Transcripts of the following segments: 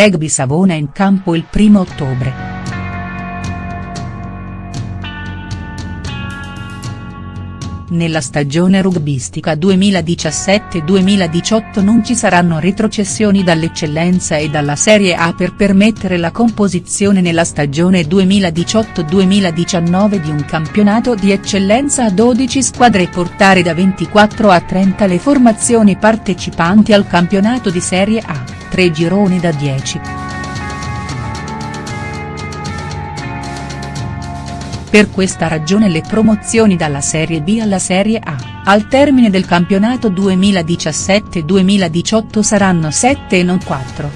Rugby Savona in campo il 1 ottobre. Nella stagione rugbistica 2017-2018 non ci saranno retrocessioni dall'eccellenza e dalla Serie A per permettere la composizione nella stagione 2018-2019 di un campionato di eccellenza a 12 squadre e portare da 24 a 30 le formazioni partecipanti al campionato di Serie A, 3 gironi da 10. Per questa ragione le promozioni dalla Serie B alla Serie A, al termine del campionato 2017-2018 saranno 7 e non 4.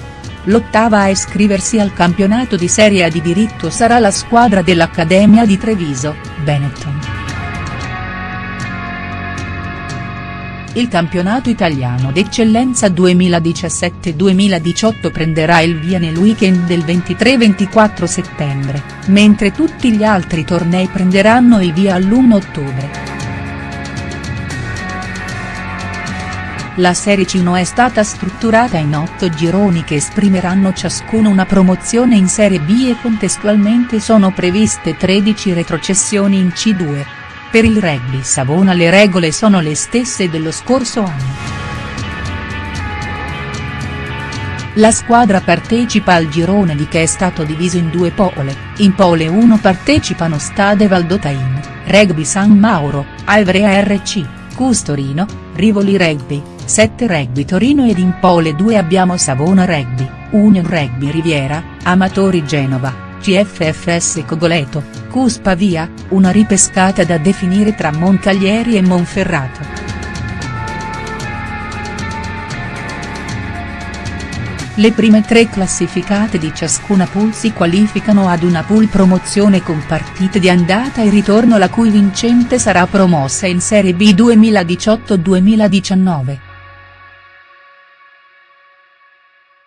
L'ottava a iscriversi al campionato di Serie A di diritto sarà la squadra dell'Accademia di Treviso, Benetton. Il campionato italiano d'eccellenza 2017-2018 prenderà il via nel weekend del 23-24 settembre, mentre tutti gli altri tornei prenderanno il via all'1 ottobre. La Serie C1 è stata strutturata in otto gironi che esprimeranno ciascuno una promozione in Serie B e contestualmente sono previste 13 retrocessioni in C2. Per il rugby Savona le regole sono le stesse dello scorso anno. La squadra partecipa al girone di che è stato diviso in due pole, in pole 1 partecipano Stade Valdotain, Rugby San Mauro, Alvrea RC, Cus Torino, Rivoli Rugby, 7 Rugby Torino ed in pole 2 abbiamo Savona Rugby, Union Rugby Riviera, Amatori Genova, CFFS Cogoleto, Cus Pavia, una ripescata da definire tra Moncalieri e Monferrato. Le prime tre classificate di ciascuna pool si qualificano ad una pool promozione con partite di andata e ritorno la cui vincente sarà promossa in Serie B 2018-2019.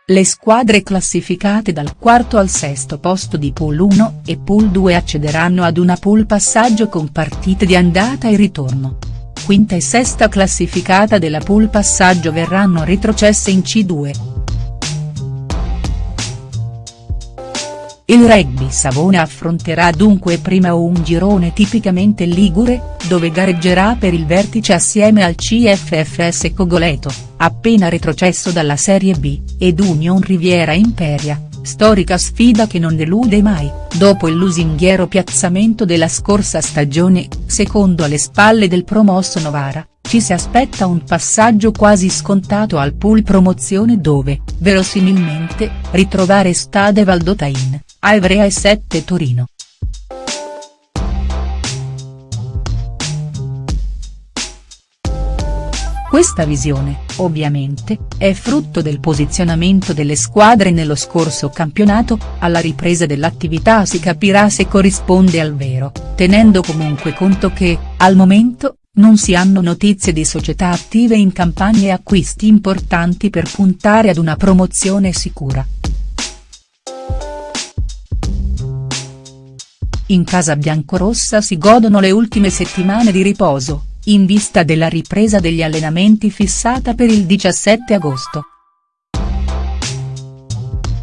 Le squadre classificate dal quarto al sesto posto di Pool 1 e Pool 2 accederanno ad una pool passaggio con partite di andata e ritorno. Quinta e sesta classificata della pool passaggio verranno retrocesse in C2. Il rugby Savona affronterà dunque prima un girone tipicamente ligure, dove gareggerà per il vertice assieme al CFFS Cogoleto, appena retrocesso dalla Serie B, ed Union Riviera Imperia, storica sfida che non delude mai, dopo il lusinghiero piazzamento della scorsa stagione, secondo alle spalle del promosso Novara, ci si aspetta un passaggio quasi scontato al pool promozione dove, verosimilmente, ritrovare Stade Valdotain, Ivrea e 7 Torino. Questa visione, ovviamente, è frutto del posizionamento delle squadre nello scorso campionato, alla ripresa dell'attività si capirà se corrisponde al vero, tenendo comunque conto che, al momento, non si hanno notizie di società attive in campagne acquisti importanti per puntare ad una promozione sicura. In casa biancorossa si godono le ultime settimane di riposo, in vista della ripresa degli allenamenti fissata per il 17 agosto.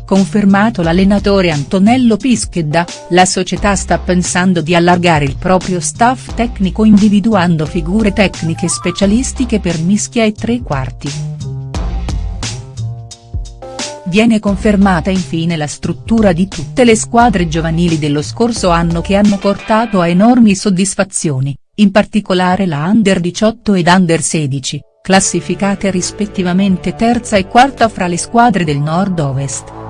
Confermato l'allenatore Antonello Pischedda, la società sta pensando di allargare il proprio staff tecnico individuando figure tecniche specialistiche per mischia e tre quarti. Viene confermata infine la struttura di tutte le squadre giovanili dello scorso anno che hanno portato a enormi soddisfazioni, in particolare la Under 18 ed Under 16, classificate rispettivamente terza e quarta fra le squadre del nord-ovest.